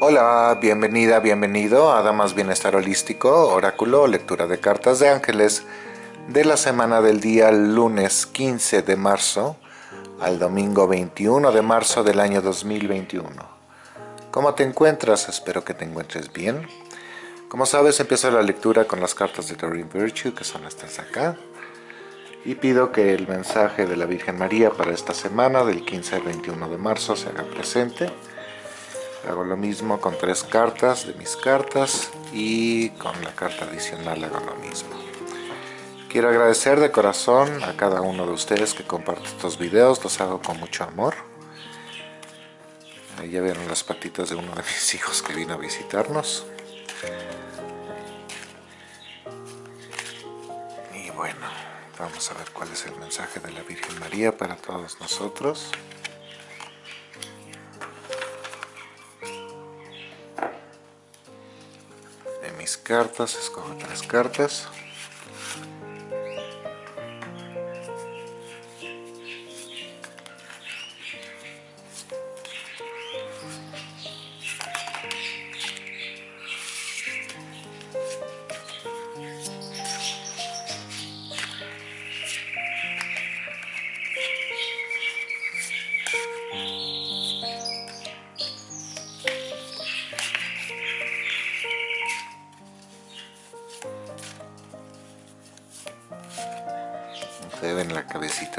Hola, bienvenida, bienvenido a Damas Bienestar Holístico, Oráculo, lectura de cartas de ángeles de la semana del día lunes 15 de marzo al domingo 21 de marzo del año 2021. ¿Cómo te encuentras? Espero que te encuentres bien. Como sabes, empiezo la lectura con las cartas de Doreen Virtue, que son estas acá. Y pido que el mensaje de la Virgen María para esta semana, del 15 al 21 de marzo, se haga presente hago lo mismo con tres cartas de mis cartas y con la carta adicional hago lo mismo. Quiero agradecer de corazón a cada uno de ustedes que comparte estos videos los hago con mucho amor. Ahí ya vieron las patitas de uno de mis hijos que vino a visitarnos. Y bueno vamos a ver cuál es el mensaje de la Virgen María para todos nosotros cartas, escojo tres cartas.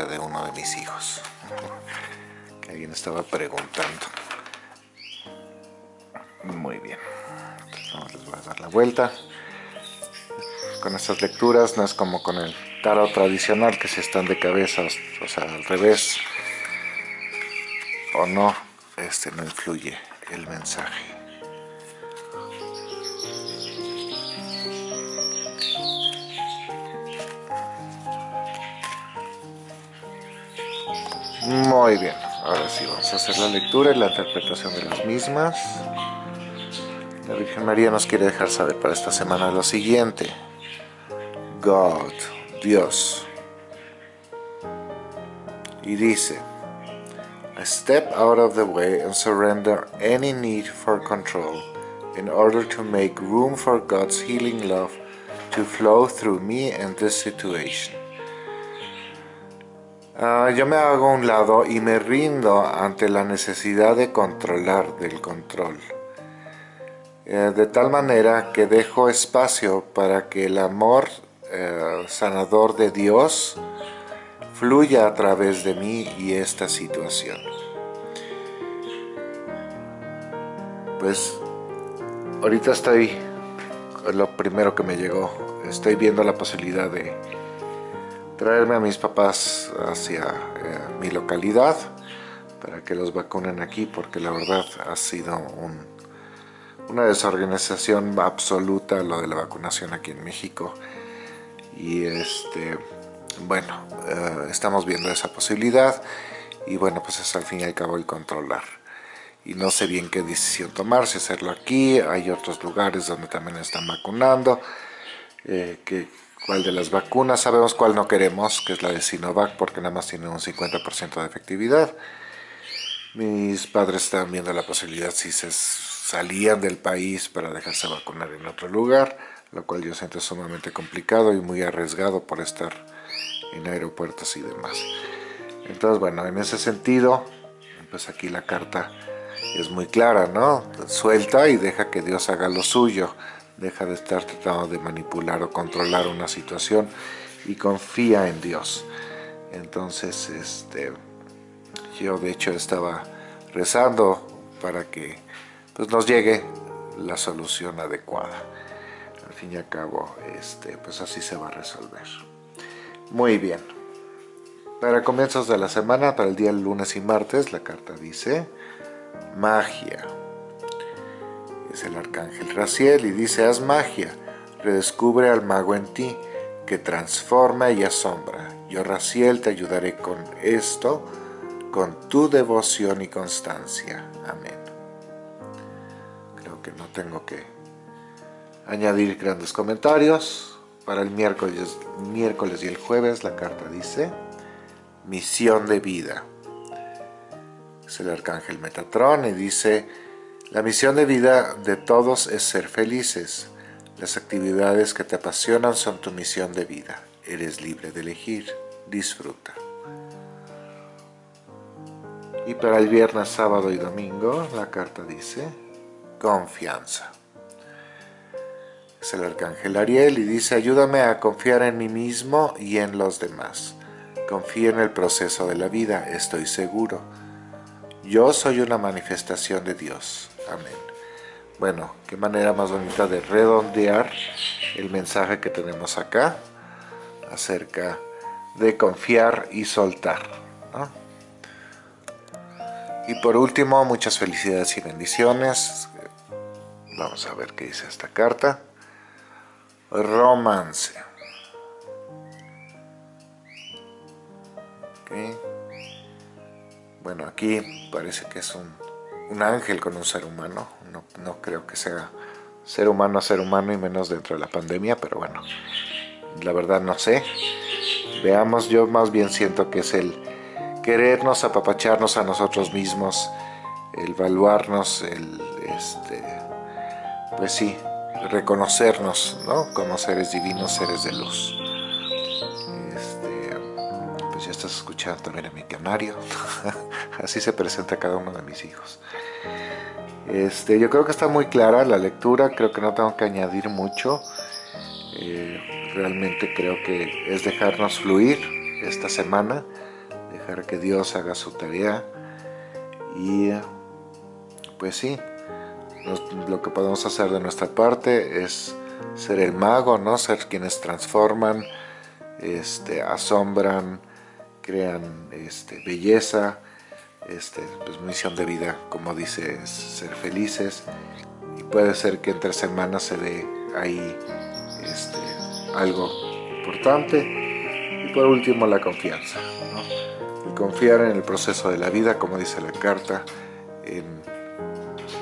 De uno de mis hijos. Que alguien estaba preguntando. Muy bien. Entonces, les voy a dar la vuelta. Con estas lecturas no es como con el tarot tradicional que si están de cabeza o sea al revés o no este no influye el mensaje Muy bien, ahora sí vamos a hacer la lectura y la interpretación de las mismas. La Virgen María nos quiere dejar saber para esta semana lo siguiente. God, Dios. Y dice, I step out of the way and surrender any need for control in order to make room for God's healing love to flow through me and this situation. Ah, yo me hago a un lado y me rindo ante la necesidad de controlar del control. Eh, de tal manera que dejo espacio para que el amor eh, sanador de Dios fluya a través de mí y esta situación. Pues ahorita estoy, lo primero que me llegó, estoy viendo la posibilidad de traerme a mis papás hacia eh, mi localidad para que los vacunen aquí porque la verdad ha sido una desorganización absoluta lo de la vacunación aquí en México. Y este bueno eh, estamos viendo esa posibilidad y bueno pues es al fin y al cabo el controlar. Y no sé bien qué decisión tomar, si hacerlo aquí, hay otros lugares donde también están vacunando, eh, que cuál de las vacunas, sabemos cuál no queremos, que es la de Sinovac, porque nada más tiene un 50% de efectividad. Mis padres estaban viendo la posibilidad si se salían del país para dejarse vacunar en otro lugar, lo cual yo siento sumamente complicado y muy arriesgado por estar en aeropuertos y demás. Entonces, bueno, en ese sentido, pues aquí la carta es muy clara, ¿no? Suelta y deja que Dios haga lo suyo deja de estar tratando de manipular o controlar una situación y confía en Dios. Entonces, este, yo de hecho estaba rezando para que pues, nos llegue la solución adecuada. Al fin y al cabo, este, pues así se va a resolver. Muy bien. Para comienzos de la semana, para el día lunes y martes, la carta dice magia es el arcángel Raciel y dice, haz magia, redescubre al mago en ti, que transforma y asombra. Yo Raciel te ayudaré con esto, con tu devoción y constancia. Amén. Creo que no tengo que añadir grandes comentarios. Para el miércoles, miércoles y el jueves la carta dice, misión de vida. Es el arcángel Metatrón y dice, La misión de vida de todos es ser felices. Las actividades que te apasionan son tu misión de vida. Eres libre de elegir. Disfruta. Y para el viernes, sábado y domingo, la carta dice confianza. Es el arcángel Ariel y dice, ayúdame a confiar en mí mismo y en los demás. Confío en el proceso de la vida, estoy seguro. Yo soy una manifestación de Dios. Amén. Bueno, qué manera más bonita de redondear el mensaje que tenemos acá acerca de confiar y soltar. Y por último, muchas felicidades y bendiciones. Vamos a ver qué dice esta carta. Romance. Bueno, aquí parece que es un, ángel con un ser humano. No, no, creo que sea ser humano a ser humano y menos dentro de la pandemia, pero bueno, la verdad no sé. Veamos, yo más bien siento que es el querernos, apapacharnos a nosotros mismos, el evaluarnos, el, este, pues sí, reconocernos, ¿no? Como seres divinos, seres de luz estás escuchando también en mi canario. Así se presenta cada uno de mis hijos. Este, yo creo que está muy clara la lectura, creo que no tengo que añadir mucho. Eh, realmente creo que es dejarnos fluir esta semana, dejar que Dios haga su tarea y pues sí, lo que podemos hacer de nuestra parte es ser el mago, ¿no? ser quienes transforman, este, asombran, crean este, belleza, este, pues, misión de vida, como dice, ser felices. Y puede ser que entre semanas se dé ahí este, algo importante. Y por último, la confianza. ¿no? confiar en el proceso de la vida, como dice la carta, en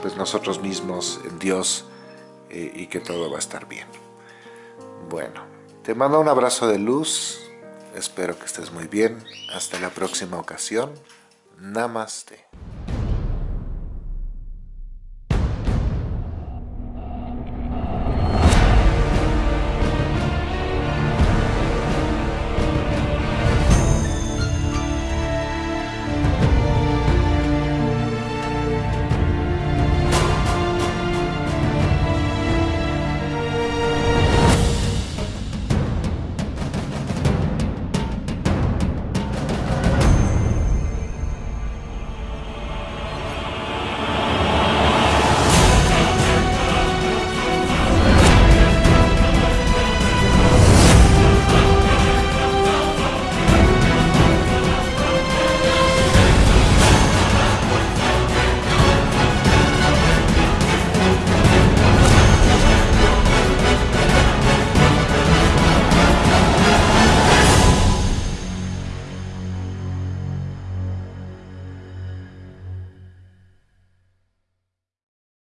pues, nosotros mismos, en Dios, eh, y que todo va a estar bien. Bueno, te mando un abrazo de luz, Espero que estés muy bien. Hasta la próxima ocasión. Namaste.